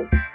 you.